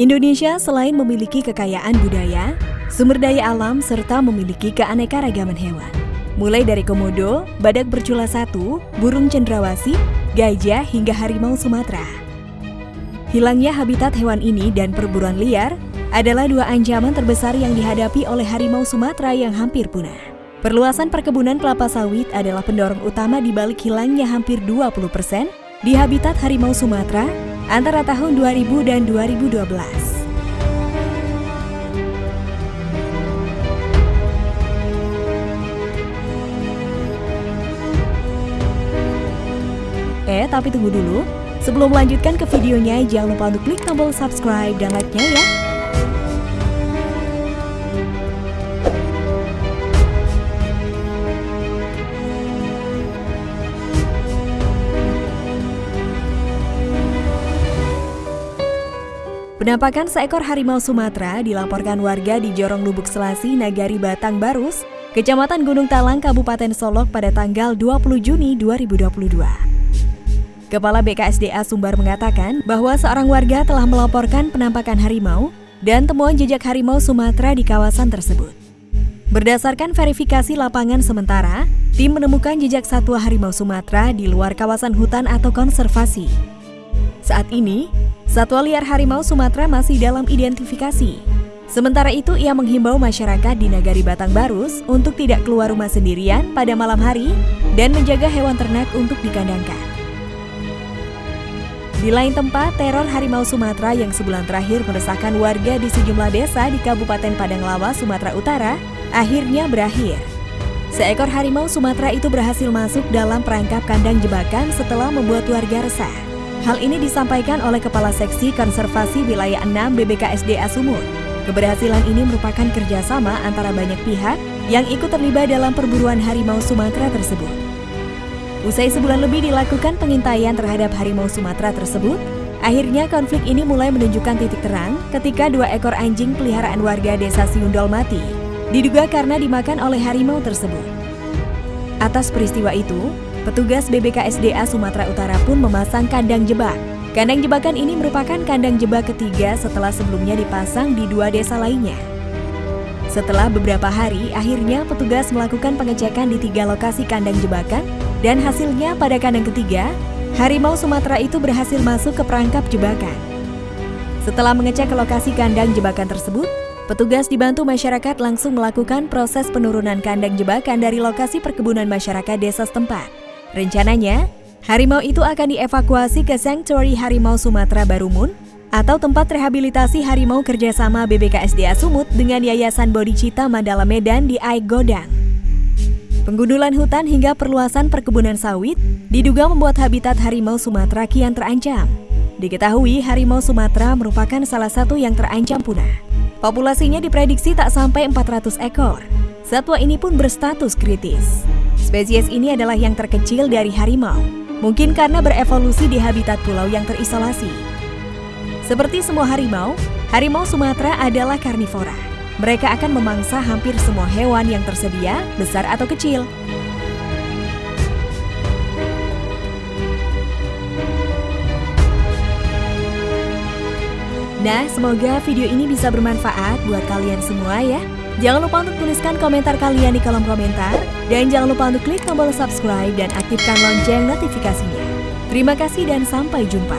Indonesia selain memiliki kekayaan budaya, sumber daya alam, serta memiliki keanekaragaman hewan. Mulai dari komodo, badak bercula satu, burung cendrawasih, gajah, hingga harimau Sumatera. Hilangnya habitat hewan ini dan perburuan liar adalah dua ancaman terbesar yang dihadapi oleh harimau Sumatera yang hampir punah. Perluasan perkebunan kelapa sawit adalah pendorong utama di balik hilangnya hampir 20% di habitat harimau Sumatera antara tahun 2000 dan 2012. Eh, tapi tunggu dulu. Sebelum melanjutkan ke videonya, jangan lupa untuk klik tombol subscribe dan like-nya ya. Penampakan seekor harimau Sumatera dilaporkan warga di Jorong Lubuk Selasi, Nagari Batang Barus, Kecamatan Gunung Talang, Kabupaten Solok pada tanggal 20 Juni 2022. Kepala BKSDA Sumbar mengatakan bahwa seorang warga telah melaporkan penampakan harimau dan temuan jejak harimau Sumatera di kawasan tersebut. Berdasarkan verifikasi lapangan sementara, tim menemukan jejak satwa harimau Sumatera di luar kawasan hutan atau konservasi. Saat ini, Satwa liar harimau Sumatera masih dalam identifikasi. Sementara itu, ia menghimbau masyarakat di Nagari Batang Barus untuk tidak keluar rumah sendirian pada malam hari dan menjaga hewan ternak untuk dikandangkan. Di lain tempat, teror harimau Sumatera yang sebulan terakhir meresahkan warga di sejumlah desa di Kabupaten Padang Lawa, Sumatera Utara, akhirnya berakhir. Seekor harimau Sumatera itu berhasil masuk dalam perangkap kandang jebakan setelah membuat warga resah. Hal ini disampaikan oleh Kepala Seksi Konservasi Wilayah 6 BBKSDA Sumut. Keberhasilan ini merupakan kerjasama antara banyak pihak yang ikut terlibat dalam perburuan harimau Sumatera tersebut. Usai sebulan lebih dilakukan pengintaian terhadap harimau Sumatera tersebut, akhirnya konflik ini mulai menunjukkan titik terang ketika dua ekor anjing peliharaan warga desa Siundol mati, diduga karena dimakan oleh harimau tersebut. Atas peristiwa itu, Petugas BBKSDA Sumatera Utara pun memasang kandang jebak. Kandang jebakan ini merupakan kandang jebak ketiga setelah sebelumnya dipasang di dua desa lainnya. Setelah beberapa hari, akhirnya petugas melakukan pengecekan di tiga lokasi kandang jebakan dan hasilnya pada kandang ketiga, harimau Sumatera itu berhasil masuk ke perangkap jebakan. Setelah mengecek ke lokasi kandang jebakan tersebut, petugas dibantu masyarakat langsung melakukan proses penurunan kandang jebakan dari lokasi perkebunan masyarakat desa setempat. Rencananya, harimau itu akan dievakuasi ke Sanctuary Harimau Sumatera Barumun atau tempat rehabilitasi harimau kerjasama BBKSDA Sumut dengan Yayasan Bodhicitta Mandala Medan di Aigodang. Penggundulan hutan hingga perluasan perkebunan sawit diduga membuat habitat harimau Sumatera kian terancam. Diketahui harimau Sumatera merupakan salah satu yang terancam punah. Populasinya diprediksi tak sampai 400 ekor. Satwa ini pun berstatus kritis. Spesies ini adalah yang terkecil dari harimau, mungkin karena berevolusi di habitat pulau yang terisolasi. Seperti semua harimau, harimau Sumatera adalah karnivora. Mereka akan memangsa hampir semua hewan yang tersedia, besar atau kecil. Nah, semoga video ini bisa bermanfaat buat kalian semua ya. Jangan lupa untuk tuliskan komentar kalian di kolom komentar. Dan jangan lupa untuk klik tombol subscribe dan aktifkan lonceng notifikasinya. Terima kasih dan sampai jumpa.